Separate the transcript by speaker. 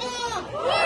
Speaker 1: Chega!